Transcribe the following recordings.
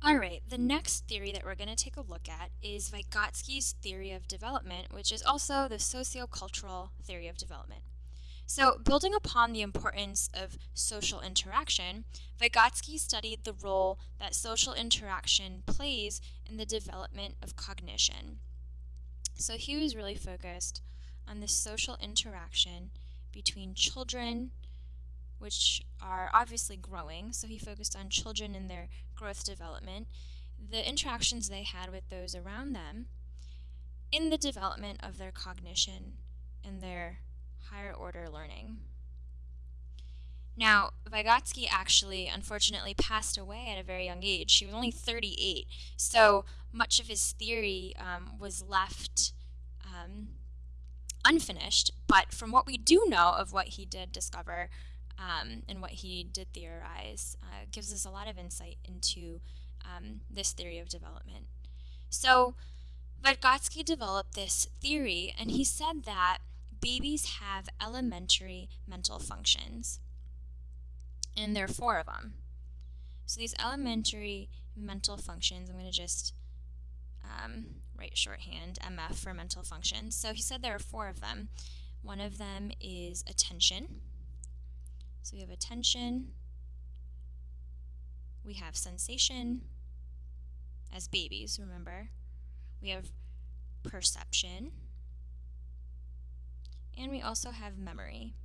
All right, the next theory that we're going to take a look at is Vygotsky's theory of development, which is also the sociocultural theory of development. So, building upon the importance of social interaction, Vygotsky studied the role that social interaction plays in the development of cognition. So, he was really focused on the social interaction between children, which are obviously growing. So he focused on children and their growth development, the interactions they had with those around them, in the development of their cognition and their higher order learning. Now, Vygotsky actually, unfortunately, passed away at a very young age. He was only 38, so much of his theory um, was left um, unfinished. But from what we do know of what he did discover, um, and what he did theorize uh, gives us a lot of insight into um, this theory of development. So, Vygotsky developed this theory, and he said that babies have elementary mental functions, and there are four of them. So, these elementary mental functions, I'm going to just um, write shorthand, MF for mental functions. So, he said there are four of them. One of them is attention. So we have attention, we have sensation as babies, remember. We have perception, and we also have memory.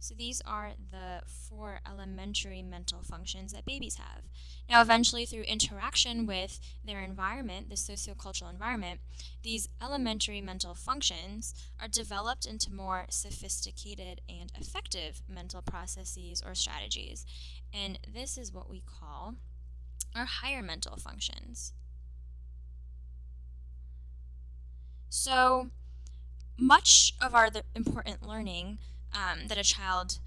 So these are the four elementary mental functions that babies have. Now eventually through interaction with their environment, the sociocultural environment, these elementary mental functions are developed into more sophisticated and effective mental processes or strategies. And this is what we call our higher mental functions. So much of our important learning um, that a child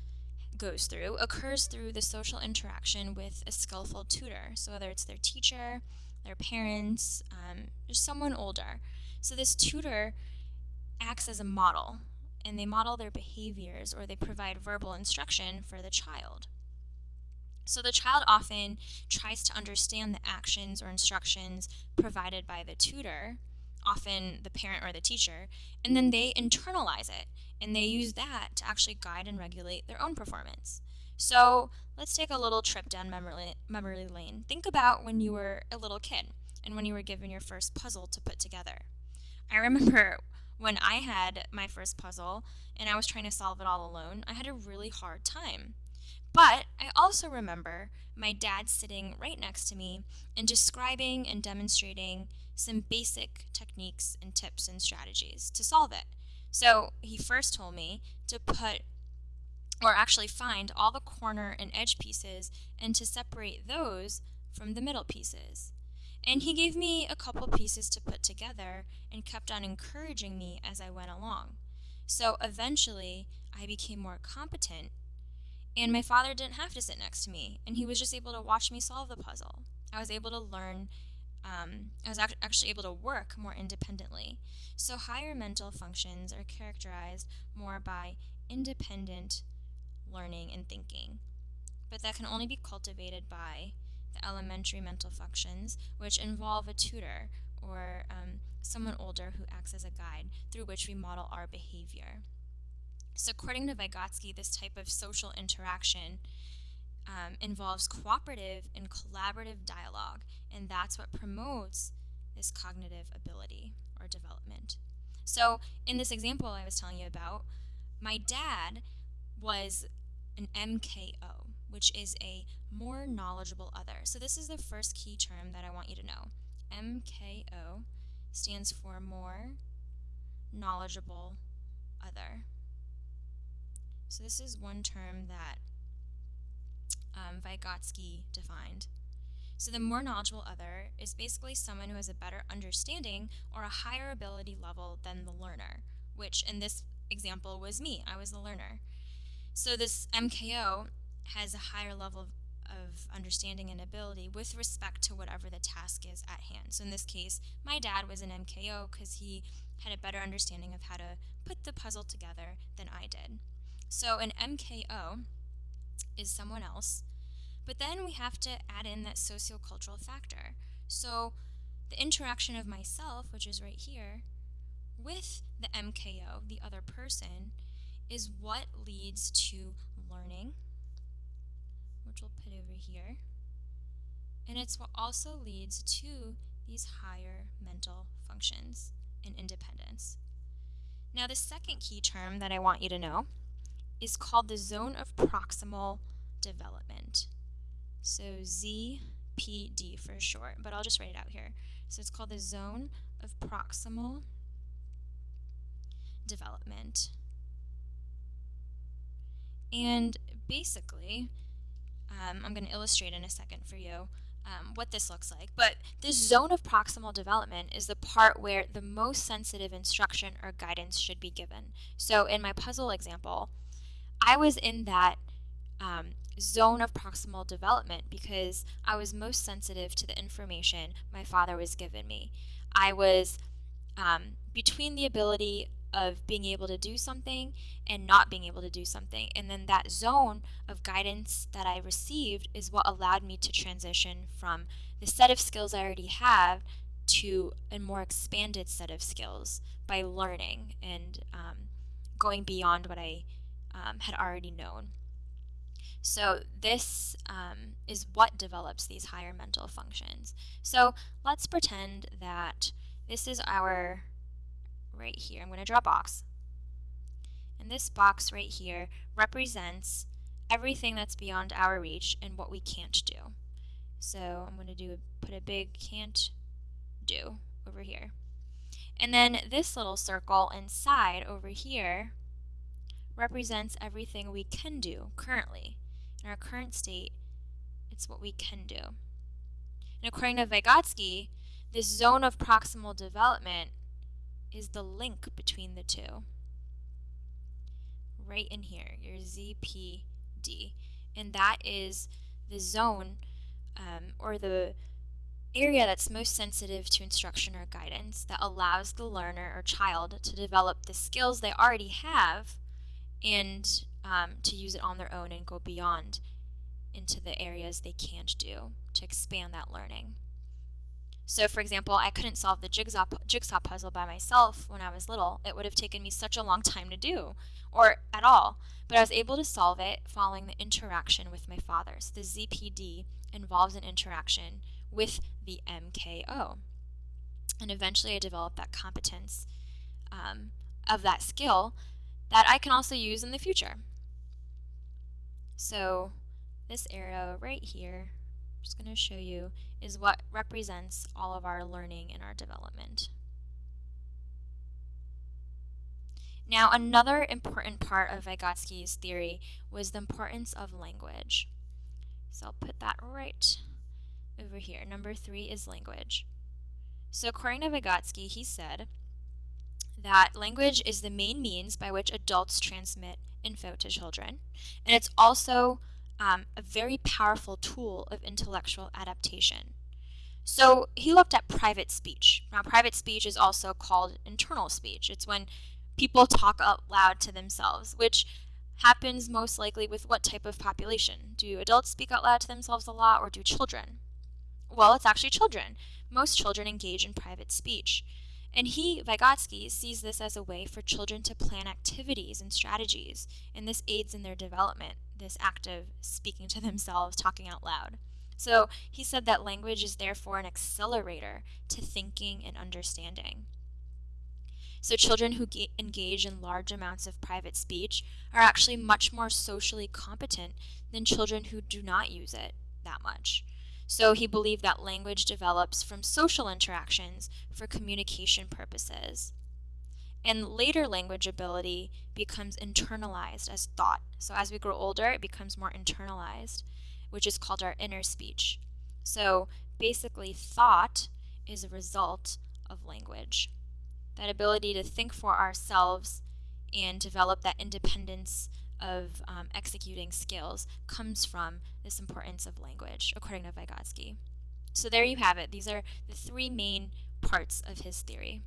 goes through occurs through the social interaction with a skillful tutor. So whether it's their teacher, their parents, um, just someone older. So this tutor acts as a model and they model their behaviors or they provide verbal instruction for the child. So the child often tries to understand the actions or instructions provided by the tutor, often the parent or the teacher, and then they internalize it and they use that to actually guide and regulate their own performance. So let's take a little trip down memory, memory lane. Think about when you were a little kid and when you were given your first puzzle to put together. I remember when I had my first puzzle and I was trying to solve it all alone, I had a really hard time. But I also remember my dad sitting right next to me and describing and demonstrating some basic techniques and tips and strategies to solve it. So he first told me to put, or actually find all the corner and edge pieces and to separate those from the middle pieces. And he gave me a couple pieces to put together and kept on encouraging me as I went along. So eventually, I became more competent, and my father didn't have to sit next to me, and he was just able to watch me solve the puzzle. I was able to learn um, I was actually able to work more independently. So higher mental functions are characterized more by independent learning and thinking. But that can only be cultivated by the elementary mental functions, which involve a tutor or um, someone older who acts as a guide through which we model our behavior. So according to Vygotsky, this type of social interaction um, involves cooperative and collaborative dialogue, and that's what promotes this cognitive ability or development. So, in this example I was telling you about, my dad was an MKO, which is a more knowledgeable other. So, this is the first key term that I want you to know. MKO stands for more knowledgeable other. So, this is one term that um, Vygotsky defined. So the more knowledgeable other is basically someone who has a better understanding or a higher ability level than the learner, which in this example was me. I was the learner. So this MKO has a higher level of, of understanding and ability with respect to whatever the task is at hand. So in this case, my dad was an MKO because he had a better understanding of how to put the puzzle together than I did. So an MKO is someone else But then we have to add in that sociocultural factor. So the interaction of myself, which is right here, with the MKO, the other person, is what leads to learning, which we'll put over here. And it's what also leads to these higher mental functions and independence. Now, the second key term that I want you to know is called the zone of proximal development. So ZPD for short, but I'll just write it out here. So it's called the zone of proximal development. And basically, um, I'm going to illustrate in a second for you um, what this looks like. But this zone of proximal development is the part where the most sensitive instruction or guidance should be given. So in my puzzle example, I was in that um, zone of proximal development because I was most sensitive to the information my father was giving me. I was um, between the ability of being able to do something and not being able to do something. And then that zone of guidance that I received is what allowed me to transition from the set of skills I already have to a more expanded set of skills by learning and um, going beyond what I um, had already known. So this um, is what develops these higher mental functions. So let's pretend that this is our right here. I'm going to draw a box. And this box right here represents everything that's beyond our reach and what we can't do. So I'm going to do put a big can't do over here. And then this little circle inside over here represents everything we can do currently. In our current state, it's what we can do. And according to Vygotsky, this zone of proximal development is the link between the two. Right in here, your ZPD. And that is the zone um, or the area that's most sensitive to instruction or guidance that allows the learner or child to develop the skills they already have and um, to use it on their own and go beyond into the areas they can't do to expand that learning. So for example, I couldn't solve the jigsaw, jigsaw puzzle by myself when I was little. It would have taken me such a long time to do, or at all. But I was able to solve it following the interaction with my father. So the ZPD involves an interaction with the MKO. And eventually I developed that competence um, of that skill that I can also use in the future. So this arrow right here I'm just going to show you, is what represents all of our learning and our development. Now, another important part of Vygotsky's theory was the importance of language. So I'll put that right over here. Number three is language. So according to Vygotsky, he said that language is the main means by which adults transmit info to children, and it's also um, a very powerful tool of intellectual adaptation. So he looked at private speech. Now, private speech is also called internal speech. It's when people talk out loud to themselves, which happens most likely with what type of population? Do adults speak out loud to themselves a lot, or do children? Well, it's actually children. Most children engage in private speech. And he, Vygotsky, sees this as a way for children to plan activities and strategies, and this aids in their development, this act of speaking to themselves, talking out loud. So he said that language is therefore an accelerator to thinking and understanding. So children who engage in large amounts of private speech are actually much more socially competent than children who do not use it that much. So he believed that language develops from social interactions for communication purposes. And later language ability becomes internalized as thought. So as we grow older, it becomes more internalized, which is called our inner speech. So basically, thought is a result of language. That ability to think for ourselves and develop that independence of um, executing skills comes from this importance of language, according to Vygotsky. So there you have it. These are the three main parts of his theory.